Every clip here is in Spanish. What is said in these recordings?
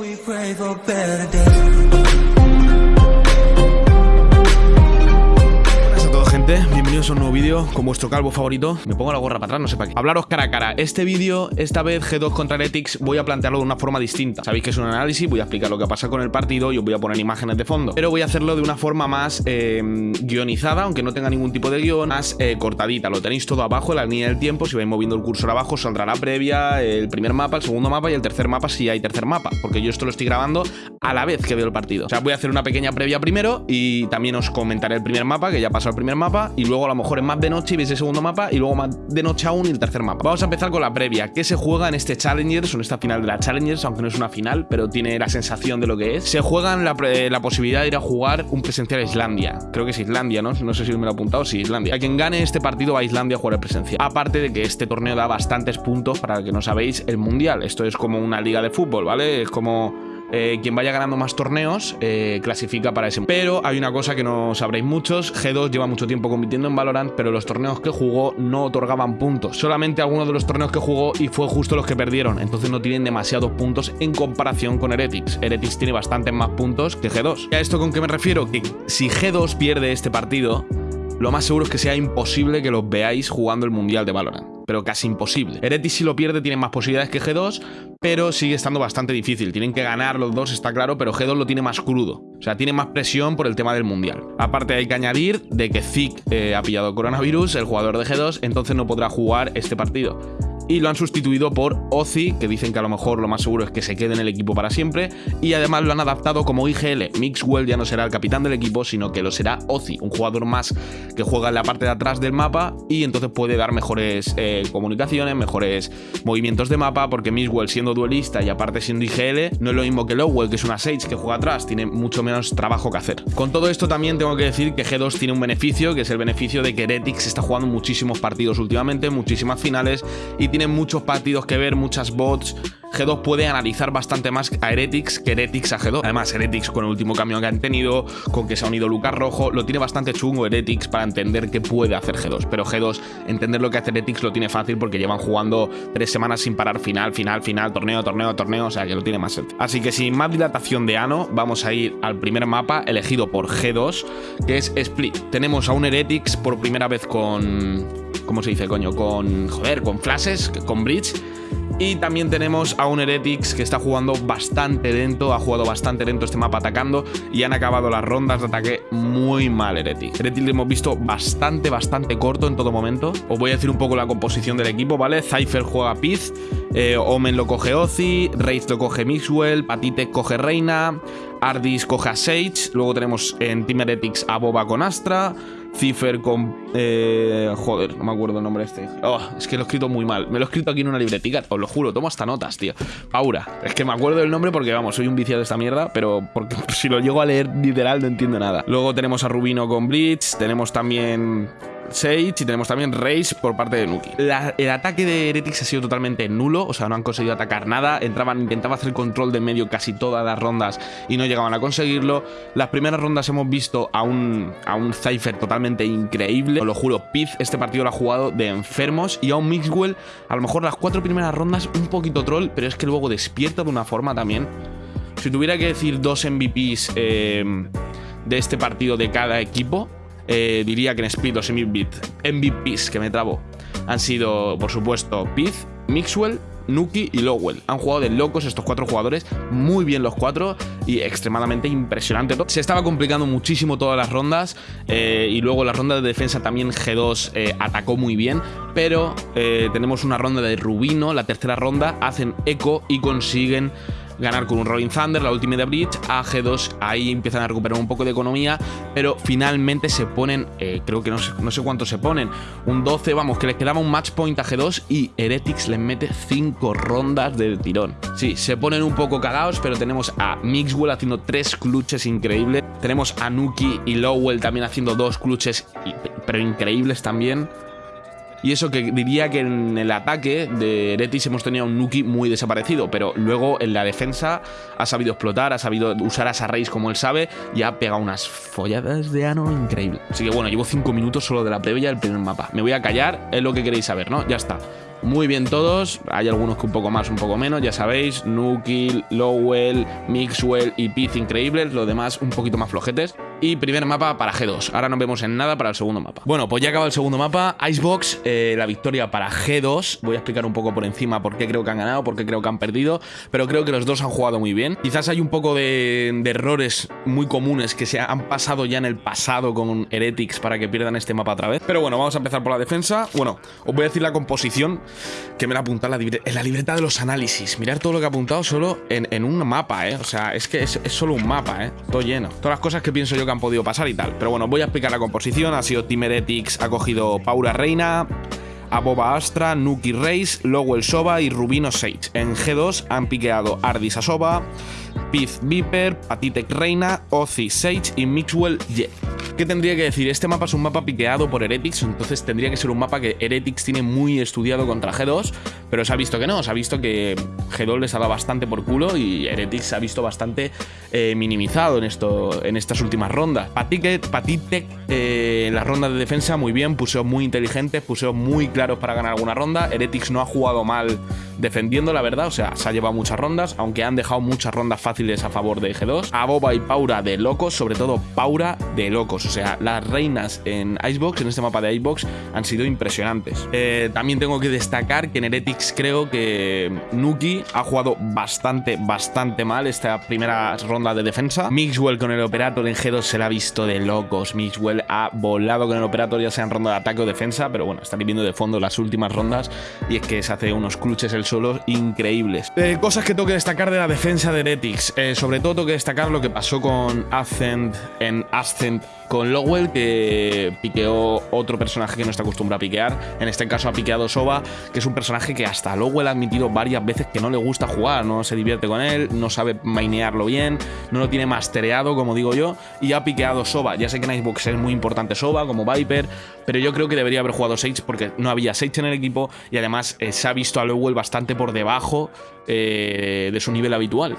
We pray for better days. Bienvenidos a un nuevo vídeo con vuestro calvo favorito. Me pongo la gorra para atrás, no sé para qué. Hablaros cara a cara, este vídeo, esta vez G2 contra Heretics Voy a plantearlo de una forma distinta. Sabéis que es un análisis, voy a explicar lo que pasa con el partido Y os voy a poner imágenes de fondo. Pero voy a hacerlo de una forma más eh, guionizada Aunque no tenga ningún tipo de guion Más eh, cortadita, lo tenéis todo abajo en la línea del tiempo. Si vais moviendo el cursor abajo saldrá la previa El primer mapa, el segundo mapa y el tercer mapa si hay tercer mapa Porque yo esto lo estoy grabando a la vez que veo el partido. O sea, voy a hacer una pequeña previa primero Y también os comentaré el primer mapa, que ya pasó el primer mapa Y luego a lo mejor es más de noche y veis el segundo mapa Y luego más de noche aún y el tercer mapa. Vamos a empezar con la previa. ¿Qué se juega en este Challengers o en esta final de la Challengers? Aunque no es una final, pero tiene la sensación de lo que es. Se juega en la, la posibilidad de ir a jugar un presencial a Islandia. Creo que es Islandia, ¿no? No sé si me lo he apuntado, sí, Islandia. A quien gane este partido va a Islandia a jugar el presencial. Aparte de que este torneo da bastantes puntos Para que no sabéis, el Mundial. Esto es como una liga de fútbol, ¿vale? Es como... Eh, quien vaya ganando más torneos eh, clasifica para ese. Pero hay una cosa que no sabréis muchos: G2 lleva mucho tiempo compitiendo en Valorant, pero los torneos que jugó no otorgaban puntos. Solamente algunos de los torneos que jugó y fue justo los que perdieron. Entonces no tienen demasiados puntos en comparación con Heretics. Heretics tiene bastantes más puntos que G2. ¿Y a esto con qué me refiero? Que si G2 pierde este partido, lo más seguro es que sea imposible que los veáis jugando el Mundial de Valorant. Pero casi imposible. Heretics si lo pierde tiene más posibilidades que G2, pero sigue estando bastante difícil. Tienen que ganar los dos, está claro, pero G2 lo tiene más crudo. O sea, tiene más presión por el tema del Mundial. Aparte hay que añadir de que Zik eh, ha pillado coronavirus, el jugador de G2, entonces no podrá jugar este partido y lo han sustituido por Ozzy, que dicen que a lo mejor lo más seguro es que se quede en el equipo para siempre, y además lo han adaptado como IGL. Mixwell ya no será el capitán del equipo, sino que lo será Ozzy, un jugador más que juega en la parte de atrás del mapa y entonces puede dar mejores eh, comunicaciones, mejores movimientos de mapa, porque Mixwell siendo duelista y aparte siendo IGL, no es lo mismo que Lowell, que es una Sage que juega atrás, tiene mucho menos trabajo que hacer. Con todo esto también tengo que decir que G2 tiene un beneficio, que es el beneficio de que Heretics está jugando muchísimos partidos últimamente, muchísimas finales, y tiene muchos partidos que ver, muchas bots. G2 puede analizar bastante más a Heretics que Heretics a G2. Además, Heretics con el último cambio que han tenido, con que se ha unido Lucas Rojo, lo tiene bastante chungo Heretics para entender qué puede hacer G2. Pero G2, entender lo que hace Heretics lo tiene fácil porque llevan jugando tres semanas sin parar final, final, final, torneo, torneo, torneo, o sea que lo tiene más sencillo. Así que sin más dilatación de ano, vamos a ir al primer mapa elegido por G2, que es Split. Tenemos a un Heretics por primera vez con... ¿Cómo se dice, coño? Con... Joder, con flashes, con bridge. Y también tenemos a un Heretics que está jugando bastante lento, ha jugado bastante lento este mapa atacando y han acabado las rondas de ataque muy mal Heretics. Heretics lo hemos visto bastante, bastante corto en todo momento. Os voy a decir un poco la composición del equipo, ¿vale? Cypher juega Piz, eh, Omen lo coge Ozzy, Wraith lo coge Mixwell, Patite coge Reina, Ardis coge a Sage, luego tenemos en Team Heretics a Boba con Astra, Cipher con... Eh, joder, no me acuerdo el nombre este. Oh, es que lo he escrito muy mal. Me lo he escrito aquí en una libretica, os lo juro, tomo hasta notas, tío. Aura. Es que me acuerdo del nombre porque, vamos, soy un viciado de esta mierda, pero porque si lo llego a leer literal no entiendo nada. Luego tenemos a Rubino con Blitz, tenemos también... Sage y tenemos también Raze por parte de Nuki. El ataque de Heretics ha sido totalmente nulo, o sea, no han conseguido atacar nada. Entraban, intentaban hacer control de medio casi todas las rondas y no llegaban a conseguirlo. Las primeras rondas hemos visto a un, a un Cypher totalmente increíble. Os lo juro, Piz este partido lo ha jugado de enfermos y a un Mixwell, a lo mejor las cuatro primeras rondas un poquito troll, pero es que luego despierta de una forma también. Si tuviera que decir dos MVPs eh, de este partido de cada equipo, eh, diría que en Split los MVPs que me trabo han sido, por supuesto, Piz, Mixwell, Nuki y Lowell. Han jugado de locos estos cuatro jugadores, muy bien los cuatro y extremadamente impresionante. Se estaba complicando muchísimo todas las rondas eh, y luego la ronda de defensa también G2 eh, atacó muy bien, pero tenemos una ronda de Rubino, la tercera ronda, hacen eco y consiguen ganar con un Rolling Thunder, la última de Bridge, a G2 ahí empiezan a recuperar un poco de economía, pero finalmente se ponen, eh, creo que no sé, no cuánto se ponen, un 12, vamos, que les quedaba un match point a G2 y Heretics les mete 5 rondas de tirón. Sí, se ponen un poco cagados, pero tenemos a Mixwell haciendo 3 clutches increíbles, tenemos a Nuki y Lowell también haciendo 2 clutches, pero increíbles también. Y eso que diría que en el ataque de Heretics hemos tenido un Nuki muy desaparecido, pero luego en la defensa ha sabido explotar, ha sabido usar a Sarrace como él sabe y ha pegado unas folladas de ano increíble. Así que bueno, llevo 5 minutos solo de la previa del primer mapa. Me voy a callar, es lo que queréis saber, ¿no? Ya está. muy bien todos. Hay algunos que un poco más, un poco menos, ya sabéis. Nuki, Lowell, Mixwell y Piz increíbles. Los demás un poquito más flojetes. Y primer mapa para G2. Ahora nos vemos en nada para el segundo mapa. Bueno, pues ya acaba el segundo mapa. Icebox, eh, la victoria para G2. Voy a explicar un poco por encima por qué creo que han ganado, por qué creo que han perdido. Pero creo que los dos han jugado muy bien. Quizás hay un poco de, errores muy comunes que se han pasado ya en el pasado con Heretics para que pierdan este mapa otra vez. Pero bueno, vamos a empezar por la defensa. Bueno, os voy a decir la composición que me la apunta en la, la libreta de los análisis. Mirar todo lo que ha apuntado solo en, un mapa, ¿eh? O sea, es que es, es solo un mapa, ¿eh? Todo lleno. Todas las cosas que pienso yo han podido pasar y tal. Pero bueno, voy a explicar la composición. Ha sido Team Heretics, ha cogido Paura Reina, Aboba Astra, Nuki Reis, Lowell Soba y Rubino Sage. En G2 han piqueado Ardis Asoba, Piz Viper, Patitek Reina, Ozzy Sage y Mixwell Jet. ¿Qué tendría que decir? Este mapa es un mapa piqueado por Heretics, entonces tendría que ser un mapa que Heretics tiene muy estudiado contra G2, pero se ha visto que no, se ha visto que G2 les ha dado bastante por culo y Heretics se ha visto bastante eh, minimizado en, esto, en estas últimas rondas. Patitek, Patitek eh, en las rondas de defensa muy bien, puso muy inteligentes, puso muy claros para ganar alguna ronda. Heretics no ha jugado mal defendiendo, la verdad, o sea, se ha llevado muchas rondas, aunque han dejado muchas rondas fáciles a favor de G2. A Boba y Paura de locos, sobre todo Paura de locos, o sea, las reinas en Icebox, en este mapa de Icebox, han sido impresionantes. Eh, también tengo que destacar que en Heretics creo que Nuki ha jugado bastante, bastante mal esta primera ronda de defensa. Mixwell con el Operator en G2 se la ha visto de locos. Mixwell ha volado con el Operator, ya sea en ronda de ataque o defensa, pero bueno, está viviendo de fondo las últimas rondas y es que se hace unos clutches el solo increíbles. Eh, cosas que tengo que destacar de la defensa de Heretics. Eh, sobre todo tengo que destacar lo que pasó con Ascent en Ascent con Lowell, que piqueó otro personaje que no está acostumbrado a piquear. En este caso ha piqueado Soba, que es un personaje que hasta Lowell ha admitido varias veces que no le gusta jugar, no se divierte con él, no sabe mainearlo bien, no lo tiene mastereado, como digo yo, y ha piqueado Soba. Ya sé que en Icebox es muy importante Soba, como Viper, pero yo creo que debería haber jugado Sage porque no había Sage en el equipo y además eh, se ha visto a Lowell bastante por debajo eh, de su nivel habitual.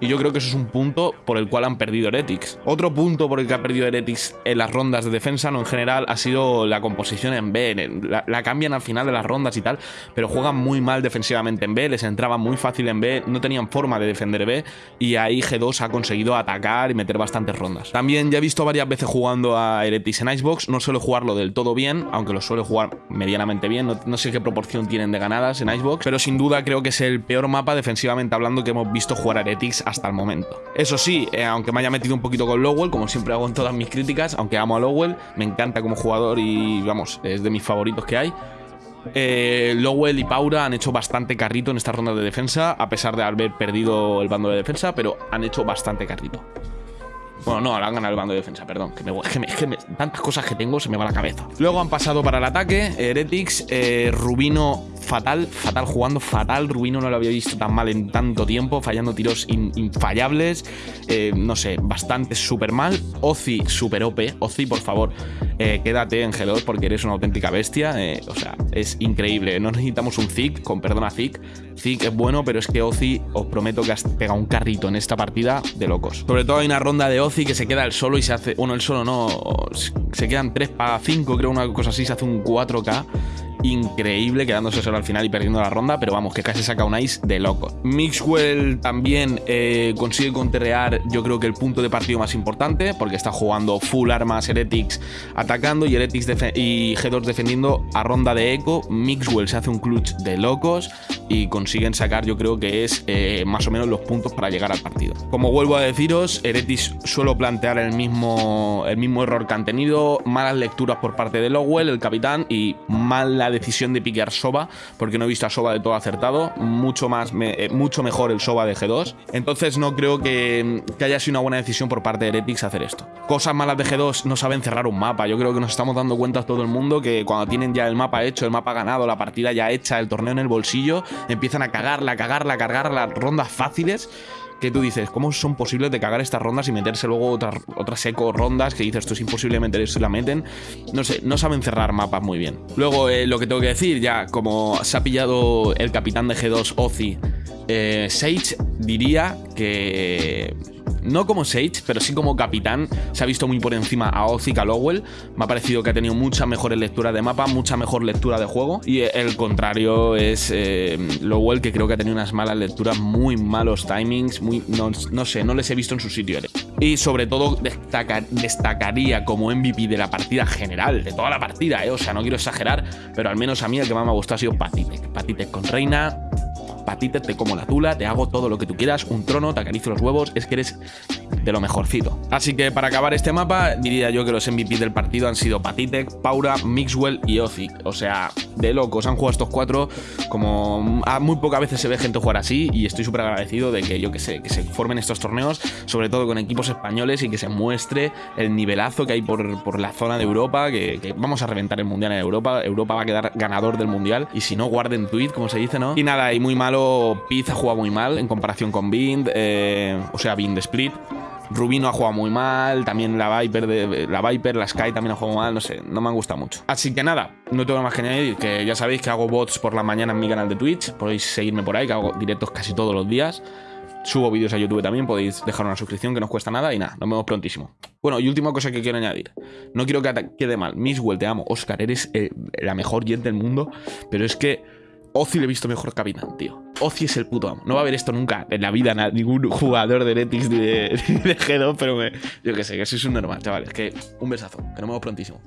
Y yo creo que eso es un punto por el cual han perdido Heretics. Otro punto por el que ha perdido Heretics en las rondas de defensa, no en general, ha sido la composición en B. La, cambian al final de las rondas y tal, pero juegan muy mal defensivamente en B, les entraba muy fácil en B, no tenían forma de defender B y ahí G2 ha conseguido atacar y meter bastantes rondas. También ya he visto varias veces jugando a Heretics en Icebox, no suele jugarlo del todo bien, aunque lo suele jugar medianamente bien, no, no sé qué proporción tienen de ganadas en Icebox, pero sin duda creo que es el peor mapa defensivamente hablando que hemos visto jugar a Heretics hasta el momento. Eso sí, eh, aunque me haya metido un poquito con Lowell, como siempre hago en todas mis críticas, aunque amo a Lowell, me encanta como jugador y vamos, es de mis favoritos que hay. Eh, Lowell y Paura han hecho bastante carrito en esta ronda de defensa, a pesar de haber perdido el bando de defensa, pero han hecho bastante carrito. Bueno, no, ahora han ganado el bando de defensa, perdón. Que, tantas cosas que tengo se me va la cabeza. Luego han pasado para el ataque. Heretics, eh, Rubino fatal, fatal jugando, fatal. Rubino no lo había visto tan mal en tanto tiempo, fallando tiros in, infallables. Eh, no sé, bastante súper mal. Ozzy, super OP. Ozzy, por favor, eh, quédate en G2 porque eres una auténtica bestia. Eh, o sea, es increíble. No necesitamos un Zik, con perdón a Zik. Zik es bueno, pero es que Ozzy, os prometo que has pegado un carrito en esta partida de locos. Sobre todo hay una ronda de Ozzy que se queda el solo y se hace. Bueno, el solo no. Se quedan 3 para 5, creo, una cosa así. Se hace un 4K increíble, quedándose solo al final y perdiendo la ronda, pero vamos, que casi saca un ice de loco. Mixwell también eh, consigue conterrear, yo creo que el punto de partido más importante, porque está jugando full armas Heretics atacando y Heretics y G2 defendiendo a ronda de eco. Mixwell se hace un clutch de locos y consiguen sacar, yo creo que es eh, más o menos los puntos para llegar al partido. Como vuelvo a deciros, Heretics suelo plantear el mismo, el mismo error que han tenido, malas lecturas por parte de Lowell, el capitán, y mala decisión de piquear Soba, porque no he visto a Soba de todo acertado, mucho, más me, eh, mucho mejor el Soba de G2, entonces no creo que, que, haya sido una buena decisión por parte de Heretics hacer esto. Cosas malas de G2 no saben cerrar un mapa, yo creo que nos estamos dando cuenta todo el mundo que cuando tienen ya el mapa hecho, el mapa ganado, la partida ya hecha, el torneo en el bolsillo, empiezan a cagarla, cagarla, a cargar las rondas fáciles que tú dices, ¿cómo son posibles de cagar estas rondas y meterse luego otras, otras eco rondas que dices, esto es imposible meter esto y la meten? No sé, no saben cerrar mapas muy bien. Luego, eh, lo que tengo que decir, ya como se ha pillado el capitán de G2, Ozzy, eh, Sage, diría que no como Sage, pero sí como capitán, se ha visto muy por encima a Ozzy a Lowell. Me ha parecido que ha tenido muchas mejores lecturas de mapa, mucha mejor lectura de juego. Y el contrario es eh, Lowell, que creo que ha tenido unas malas lecturas, muy malos timings, muy, no, no sé, no les he visto en su sitio. Y sobre todo destacaría como MVP de la partida general, de toda la partida, ¿eh? o sea, no quiero exagerar, pero al menos a mí el que más me ha gustado ha sido Patitek. Patitek con Reina, Patitek te como la tula, te hago todo lo que tú quieras, un trono, te acaricio los huevos, es que eres de lo mejorcito. Así que para acabar este mapa, diría yo que los MVP del partido han sido Patitek, Paura, Mixwell y Ozic. O sea, de locos, han jugado estos cuatro como a muy pocas veces se ve gente jugar así y estoy súper agradecido de que yo que sé, que se formen estos torneos, sobre todo con equipos españoles y que se muestre el nivelazo que hay por, por la zona de Europa, que, que, vamos a reventar el Mundial en Europa, Europa va a quedar ganador del Mundial y si no, guarden tweet, como se dice, ¿no? Y nada, y muy malo Piz ha jugado muy mal en comparación con Bind, eh, o sea, Bind Split. Rubino ha jugado muy mal, también la Viper, de, la Viper, la Sky también ha jugado mal, no sé, no me han gustado mucho. Así que nada, no tengo más que añadir, que ya sabéis que hago bots por la mañana en mi canal de Twitch, podéis seguirme por ahí, que hago directos casi todos los días. Subo vídeos a YouTube también, podéis dejar una suscripción que no os cuesta nada y nada, nos vemos prontísimo. Bueno, y última cosa que quiero añadir. No quiero que quede mal. Misswell, te amo. Oscar, eres eh, la mejor jet del mundo, pero es que Ozzy le he visto mejor capitán, tío. Ozzy es el puto amo. No va a haber esto nunca en la vida ningún jugador de Netix ni de, G2, pero yo que sé, que sois un normal, chavales. Que un besazo, que nos vemos prontísimo.